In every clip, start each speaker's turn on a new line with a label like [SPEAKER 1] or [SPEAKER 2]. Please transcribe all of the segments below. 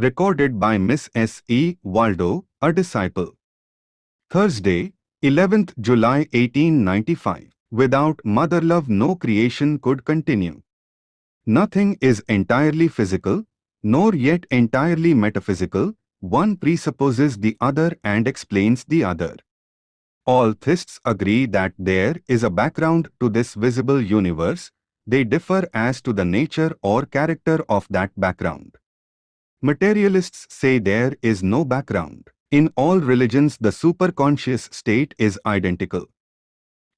[SPEAKER 1] Recorded by Miss S. E. Waldo, a disciple. Thursday, 11th July 1895. Without mother love no creation could continue. Nothing is entirely physical, nor yet entirely metaphysical, one presupposes the other and explains the other. All theists agree that there is a background to this visible universe, they differ as to the nature or character of that background. Materialists say there is no background. In all religions the superconscious state is identical.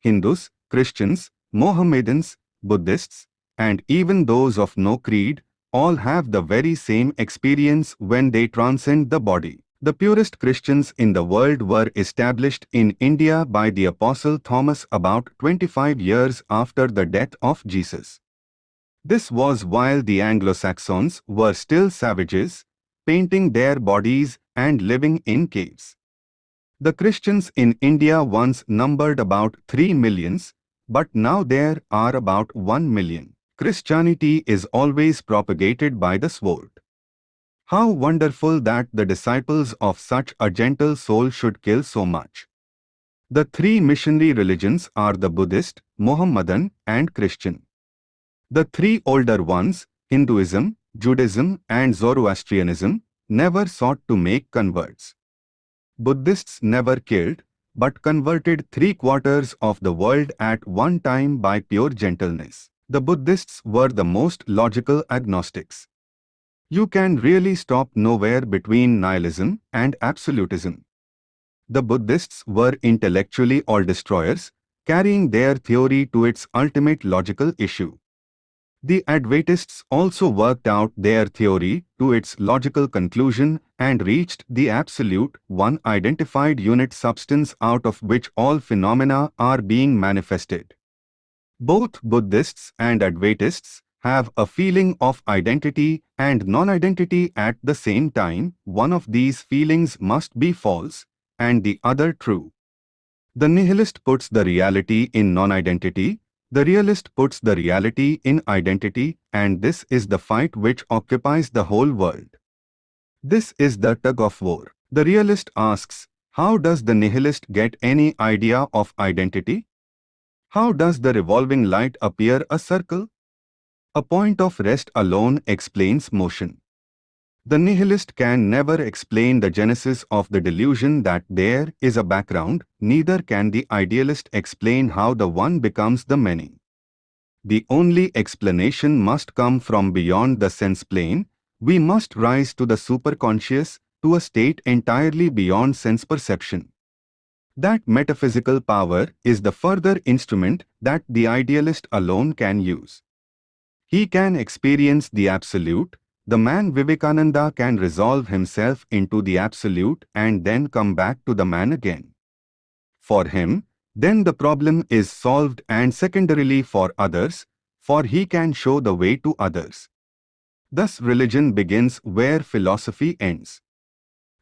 [SPEAKER 1] Hindus, Christians, Mohammedans, Buddhists, and even those of no creed, all have the very same experience when they transcend the body. The purest Christians in the world were established in India by the Apostle Thomas about 25 years after the death of Jesus. This was while the Anglo-Saxons were still savages, painting their bodies and living in caves. The Christians in India once numbered about 3 millions, but now there are about 1 million. Christianity is always propagated by the sword. How wonderful that the disciples of such a gentle soul should kill so much. The three missionary religions are the Buddhist, Mohammedan and Christian. The three older ones, Hinduism, Judaism and Zoroastrianism, never sought to make converts. Buddhists never killed, but converted three quarters of the world at one time by pure gentleness. The Buddhists were the most logical agnostics. You can really stop nowhere between nihilism and absolutism. The Buddhists were intellectually all-destroyers, carrying their theory to its ultimate logical issue. The Advaitists also worked out their theory to its logical conclusion and reached the absolute, one identified unit substance out of which all phenomena are being manifested. Both Buddhists and Advaitists have a feeling of identity and non-identity at the same time, one of these feelings must be false and the other true. The nihilist puts the reality in non-identity, the realist puts the reality in identity and this is the fight which occupies the whole world. This is the tug of war. The realist asks, how does the nihilist get any idea of identity? How does the revolving light appear a circle? A point of rest alone explains motion. The nihilist can never explain the genesis of the delusion that there is a background, neither can the idealist explain how the one becomes the many. The only explanation must come from beyond the sense plane, we must rise to the superconscious, to a state entirely beyond sense perception. That metaphysical power is the further instrument that the idealist alone can use. He can experience the Absolute, the man Vivekananda can resolve himself into the Absolute and then come back to the man again. For him, then the problem is solved and secondarily for others, for he can show the way to others. Thus religion begins where philosophy ends.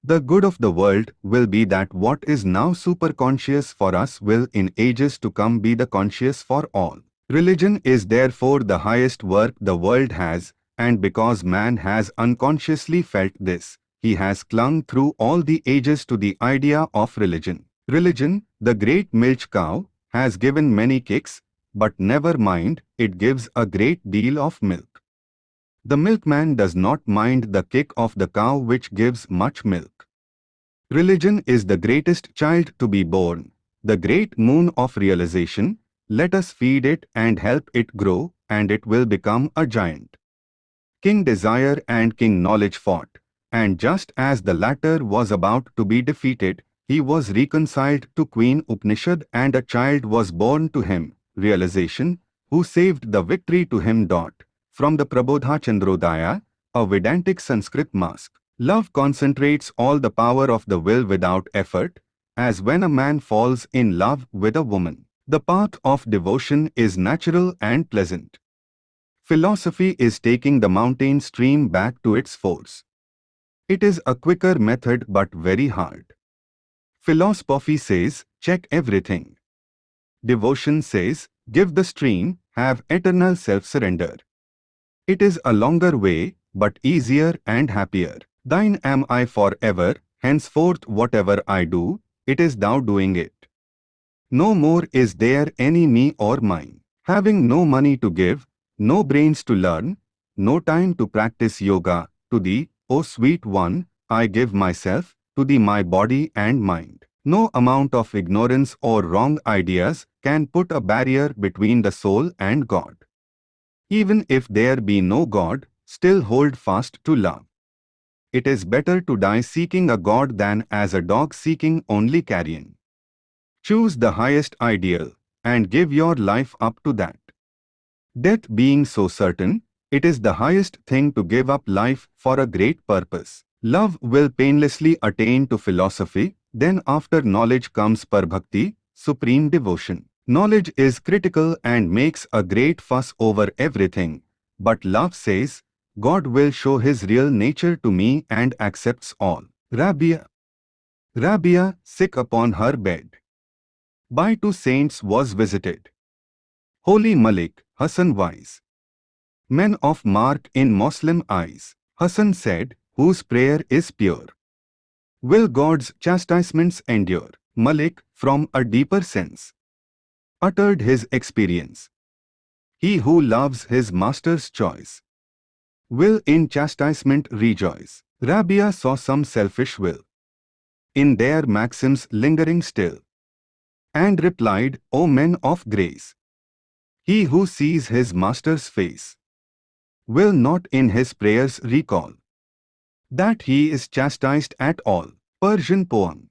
[SPEAKER 1] The good of the world will be that what is now superconscious for us will in ages to come be the conscious for all. Religion is therefore the highest work the world has, and because man has unconsciously felt this, he has clung through all the ages to the idea of religion. Religion, the great milch cow, has given many kicks, but never mind, it gives a great deal of milk. The milkman does not mind the kick of the cow which gives much milk. Religion is the greatest child to be born, the great moon of realization, let us feed it and help it grow, and it will become a giant. King Desire and King Knowledge fought, and just as the latter was about to be defeated, he was reconciled to Queen Upanishad and a child was born to him, realization, who saved the victory to him. Dot. From the Prabodha Chandrodaya, a Vedantic Sanskrit masque. Love concentrates all the power of the will without effort, as when a man falls in love with a woman. The path of devotion is natural and pleasant. Philosophy is taking the mountain stream back to its force. It is a quicker method but very hard. Philosophy says, check everything. Devotion says, give the stream, have eternal self-surrender. It is a longer way, but easier and happier. Thine am I for ever, henceforth whatever I do, it is thou doing it. No more is there any me or mine. Having no money to give, no brains to learn, no time to practice yoga, to thee, O oh, sweet one, I give myself, to thee my body and mind. No amount of ignorance or wrong ideas can put a barrier between the soul and God. Even if there be no God, still hold fast to love. It is better to die seeking a God than as a dog seeking only carrion. Choose the highest ideal and give your life up to that. Death being so certain, it is the highest thing to give up life for a great purpose. Love will painlessly attain to philosophy, then after knowledge comes parabhakti, supreme devotion. Knowledge is critical and makes a great fuss over everything, but love says, God will show his real nature to me and accepts all. Rabia Rabia, sick upon her bed. By two saints was visited. Holy Malik, Hassan wise. Men of mark in Muslim eyes. Hassan said, whose prayer is pure. Will God's chastisements endure? Malik, from a deeper sense, uttered his experience. He who loves his master's choice will in chastisement rejoice. Rabia saw some selfish will in their maxims lingering still, and replied, O men of grace, he who sees his master's face will not in his prayers recall that he is chastised at all. Persian poem